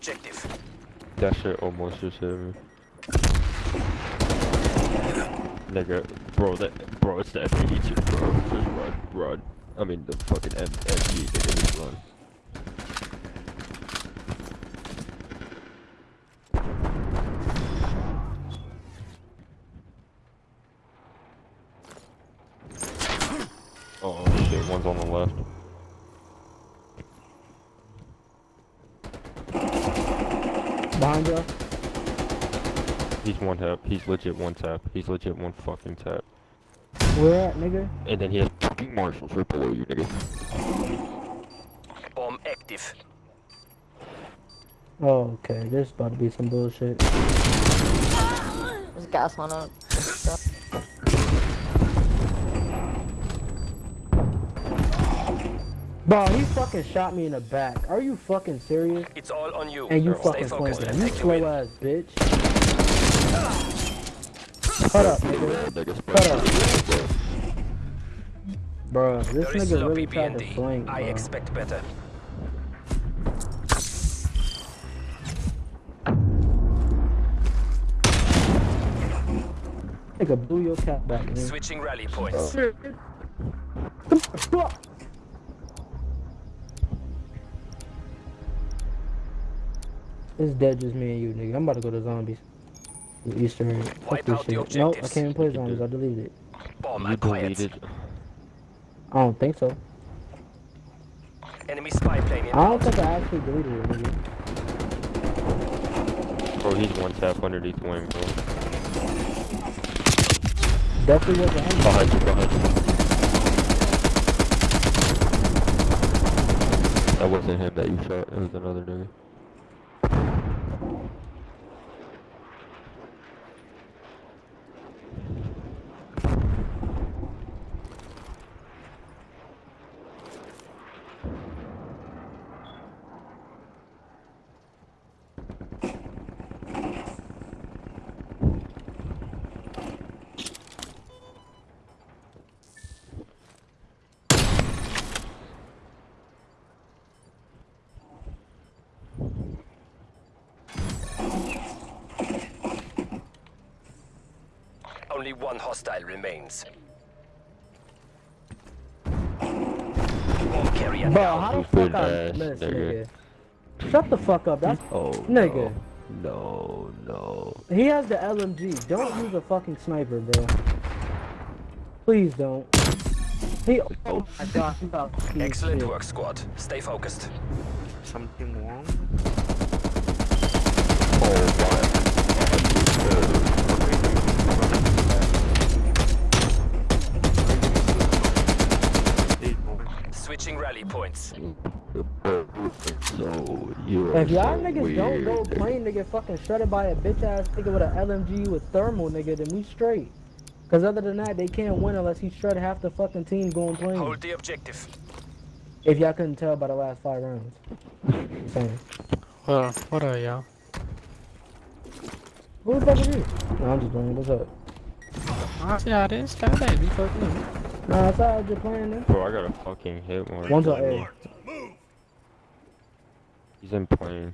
objective. That shit almost just hit me. Nigga, bro, that, bro, it's the F82, bro. Just run, run. I mean, the fucking M MG, nigga, just run. Oh shit, one's on the left. Behind you. He's one tap. He's legit one tap. He's legit one fucking tap. Where at, nigga? And then he has fucking marshals right below you, nigga. Bomb active. Oh, okay. This about to be some bullshit. There's gas on it. Bro, he fucking shot me in the back. Are you fucking serious? It's all on you. And you Stay fucking focused flanking. You take the slow ass bitch. Cut up, nigga. Nigga, Cut up. Bro, this Very nigga sloppy really tried to BND. flank, I bro. expect better. Nigga blew your cap back, man. Switching rally points. It's dead just me and you, nigga. I'm about to go to zombies. Easter egg. Fuck this shit. Nope, I can't even play You zombies. I deleted it. Bomb You acquired. deleted. I don't think so. Enemy spy plane I don't think I actually deleted it, nigga. Bro, he's one tap underneath wing, bro. Definitely was an Behind you, behind you. That wasn't him that you shot. It was another nigga. Only one hostile remains. Bomb Bro, how the Stupid fuck I missed, nigga. Nigga? Shut the fuck up. That's Oh, Nigga. No, no. he has the LMG. Don't use a fucking sniper, bro. Please don't. He. Oh my god. about Excellent shit. work, squad. Stay focused. Something wrong? Switching rally points. So, you are If y'all so niggas weird, don't go nigga. plane to get fucking shredded by a bitch ass nigga with an LMG with thermal nigga, then we straight. Cause other than that, they can't win unless he shred half the fucking team going plane. Hold the objective. If y'all couldn't tell by the last five rounds. I'm. Well, what are y'all? Who the fuck is you? No, I'm just playing. What's up? Honestly, I didn't start that before you. Nah, I thought I was just playing this. Bro, I got a fucking hit mark. One's on A. He's in plane.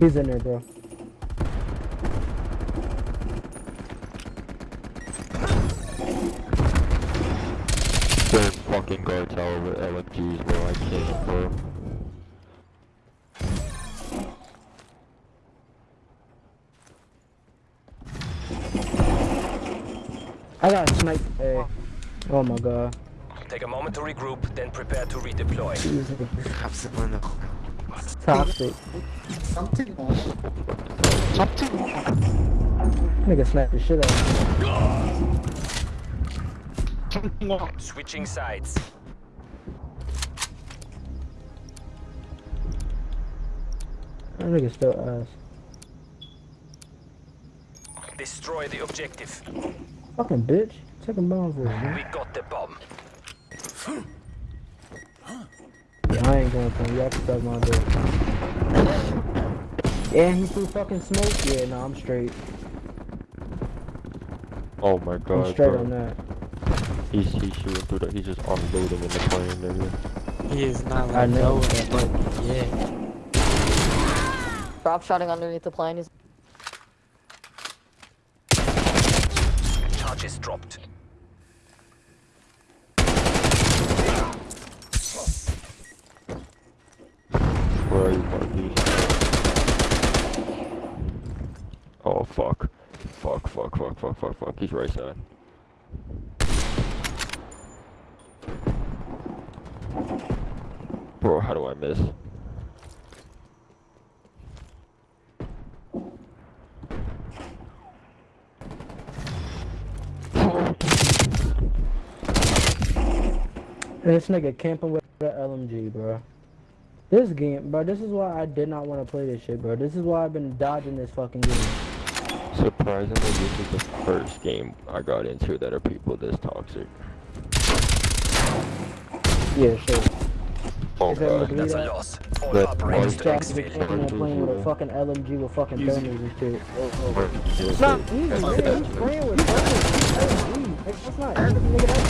He's in there, bro. They're fucking guard tower with LMGs, bro. I can't, bro. I got sniped. Hey. Oh my god. Take a moment to regroup, then prepare to redeploy. Toxic. Something wrong. Something wrong. Nigga snapped the shit out. Something. Switching sides. That nigga still ass. Destroy the objective. Fucking bitch. Second bomb for it, man. We got the bomb. Yeah, I ain't going for him. Y'all can suck my dick. And he threw fucking smoke? Yeah, no, I'm straight. Oh my I'm god, straight bro. on that. He's he's shooting through the. He's just unloading in the plane, nigga. He is not I like know. loaded, but yeah. Drop shotting underneath the plane. He's Charges dropped. Where are you, Marquis? Oh fuck. Fuck, fuck, fuck, fuck, fuck, fuck. He's right side. Bro, how do I miss? This nigga camping with the LMG, bro. This game, bro, this is why I did not want to play this shit, bro. This is why I've been dodging this fucking game. Surprisingly, this is the first game I got into that are people this toxic. Yeah, sure. Oh Is that god. Believe That's a loss. All That operators was to Jack exfil. camping and playing with a fucking LMG with fucking thermals and shit. It's not easy, man. He's playing with fucking LMG. Like, that's not easy, nigga.